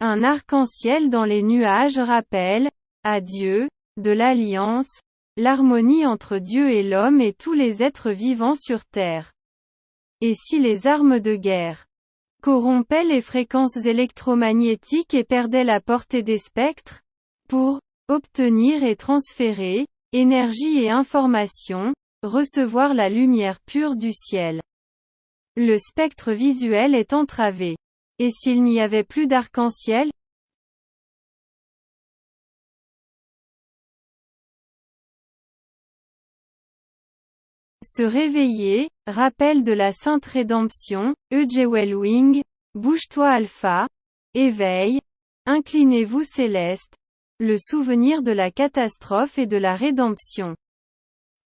Un arc-en-ciel dans les nuages rappelle, à Dieu, de l'alliance, l'harmonie entre Dieu et l'homme et tous les êtres vivants sur terre. Et si les armes de guerre corrompaient les fréquences électromagnétiques et perdaient la portée des spectres Pour obtenir et transférer énergie et information, recevoir la lumière pure du ciel. Le spectre visuel est entravé. Et s'il n'y avait plus d'arc-en-ciel? Se réveiller, rappel de la sainte rédemption, Wing, bouge-toi alpha, éveil, inclinez-vous céleste, le souvenir de la catastrophe et de la rédemption.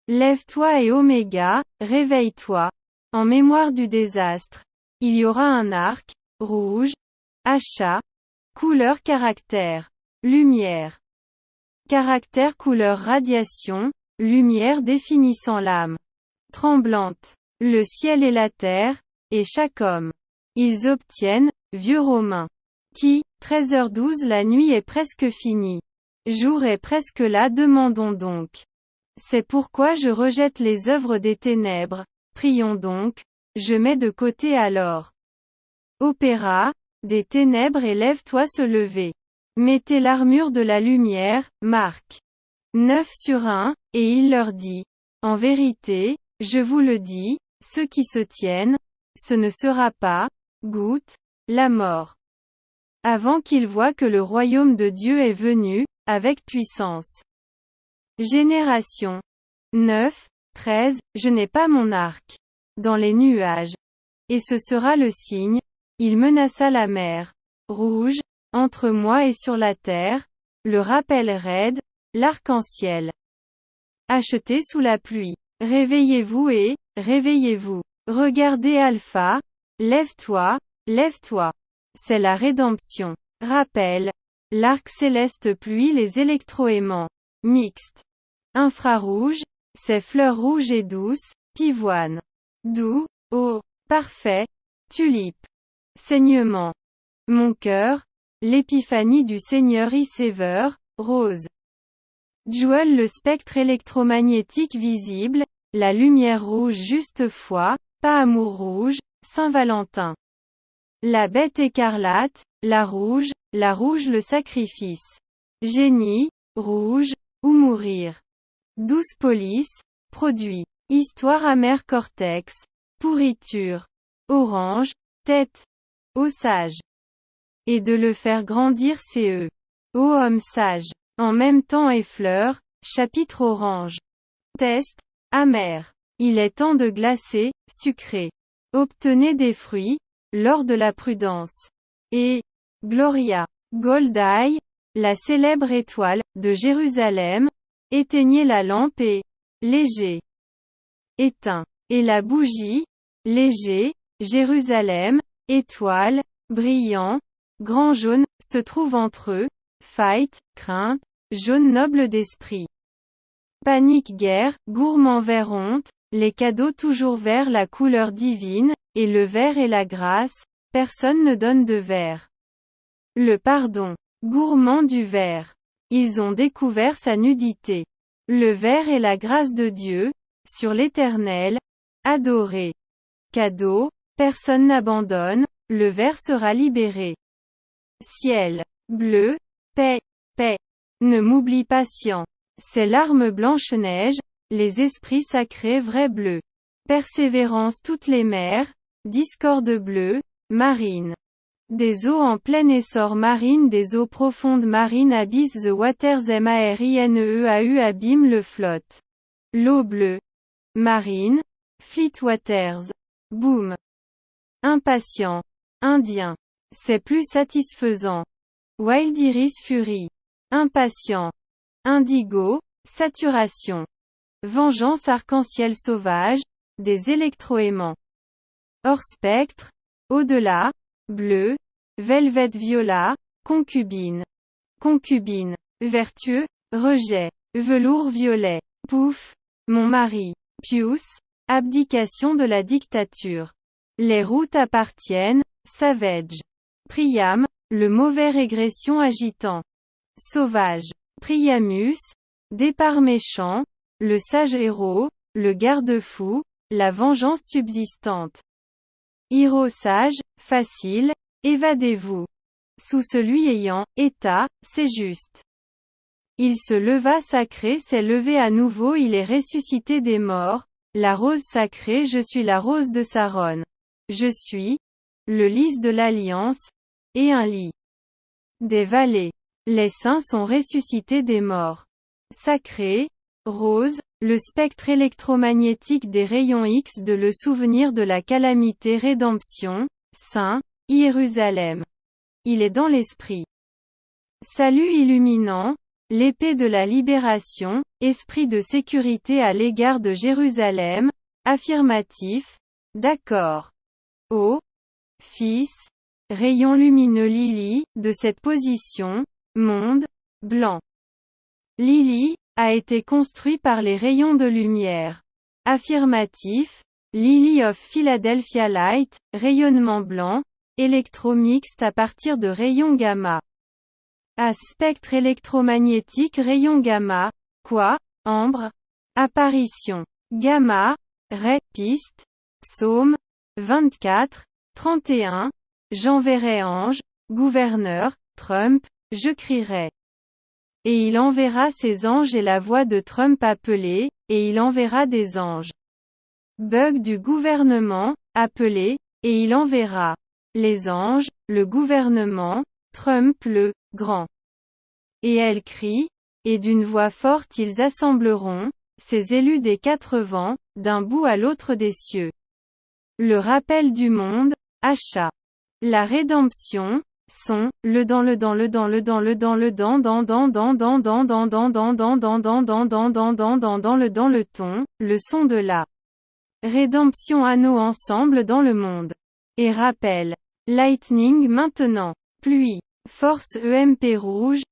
Lève-toi et oméga, réveille-toi. En mémoire du désastre. Il y aura un arc, rouge, achat, couleur caractère, lumière. Caractère couleur radiation, lumière définissant l'âme. Tremblante. Le ciel et la terre, et chaque homme. Ils obtiennent, vieux romains. Qui, 13h12 la nuit est presque finie. Jour est presque là demandons donc. C'est pourquoi je rejette les œuvres des ténèbres. Prions donc. Je mets de côté alors. Opéra, des ténèbres et lève-toi se lever. Mettez l'armure de la lumière, Marc. 9 sur 1, et il leur dit. En vérité, je vous le dis, ceux qui se tiennent, ce ne sera pas, goutte, la mort. Avant qu'ils voient que le royaume de Dieu est venu, avec puissance. Génération 9, 13, je n'ai pas mon arc. Dans les nuages. Et ce sera le signe, il menaça la mer. Rouge, entre moi et sur la terre, le rappel raide, l'arc-en-ciel. Acheté sous la pluie. Réveillez-vous et, réveillez-vous. Regardez Alpha, lève-toi, lève-toi. C'est la rédemption. Rappel. L'arc céleste pluie les électroaimants. Mixte. Infrarouge, c'est fleurs rouges et douces, pivoine. Doux, oh, parfait, tulipe. Saignement. Mon cœur, l'épiphanie du Seigneur Iséver, rose. Jewel le spectre électromagnétique visible, la lumière rouge juste foi, pas amour rouge, Saint-Valentin. La bête écarlate, la rouge, la rouge le sacrifice. Génie, rouge, ou mourir. Douce police, produit. Histoire amère cortex. Pourriture. Orange, tête, Ô sage. Et de le faire grandir c'est eux. Ô homme sage. En même temps et fleurs, chapitre orange. Test, amer. Il est temps de glacer, sucré. Obtenez des fruits, lors de la prudence. Et, Gloria, Goldeye, la célèbre étoile, de Jérusalem, éteignez la lampe et, léger. Éteint. Et la bougie, léger, Jérusalem, étoile, brillant, grand jaune, se trouve entre eux, fight, crainte, jaune noble d'esprit. Panique guerre, gourmand vers honte, les cadeaux toujours vers la couleur divine, et le vert et la grâce, personne ne donne de vert. Le pardon. Gourmand du vert. Ils ont découvert sa nudité. Le vert et la grâce de Dieu, sur l'éternel, adoré. Cadeau, Personne n'abandonne, le ver sera libéré. Ciel. Bleu. Paix. Paix. Ne m'oublie patient. C'est l'arme Blanche-Neige, les esprits sacrés vrais bleus. Persévérance toutes les mers, discorde bleue, marine. Des eaux en plein essor marine des eaux profondes marines abyss the waters marineeau abîme le flotte. L'eau bleue. Marine. Fleet waters. Boom. Impatient. Indien. C'est plus satisfaisant. Wild Iris Fury. Impatient. Indigo. Saturation. Vengeance arc-en-ciel sauvage. Des électroaimants. Hors spectre. Au-delà. Bleu. Velvet viola. Concubine. Concubine. Vertueux. Rejet. Velours violet. Pouf. Mon mari. Pius. Abdication de la dictature. Les routes appartiennent, Savage. Priam, le mauvais régression agitant. Sauvage. Priamus, départ méchant, le sage héros, le garde-fou, la vengeance subsistante. Hiro sage, facile, évadez-vous. Sous celui ayant, état, c'est juste. Il se leva sacré s'est levé à nouveau il est ressuscité des morts, la rose sacrée je suis la rose de Saron. Je suis, le lys de l'alliance, et un lit. Des vallées. Les saints sont ressuscités des morts. Sacré, rose, le spectre électromagnétique des rayons X de le souvenir de la calamité rédemption, Saint, Jérusalem. Il est dans l'esprit. Salut illuminant, l'épée de la libération, esprit de sécurité à l'égard de Jérusalem, affirmatif, d'accord. Ô, Fils, rayon lumineux Lily, de cette position, monde, blanc. Lily, a été construit par les rayons de lumière. Affirmatif, Lily of Philadelphia Light, rayonnement blanc, électromixte à partir de rayons gamma. À spectre électromagnétique rayon gamma, quoi, ambre, apparition, gamma, ray, piste, psaume, 24, 31, j'enverrai ange, gouverneur, Trump, je crierai. Et il enverra ses anges et la voix de Trump appelée, et il enverra des anges. Bug du gouvernement, appelé, et il enverra les anges, le gouvernement, Trump le grand. Et elle crie, et d'une voix forte ils assembleront, ces élus des quatre vents, d'un bout à l'autre des cieux. Le rappel du monde, achat. La rédemption, son, le dans le dans le dans le dans le dans le dans dans dans dans dans dans dans dans dans dans dans dans dans dans dans dans dans le dans le ton, le son de la rédemption anneau ensemble dans le monde. Et rappel. Lightning maintenant. Pluie. Force EMP rouge,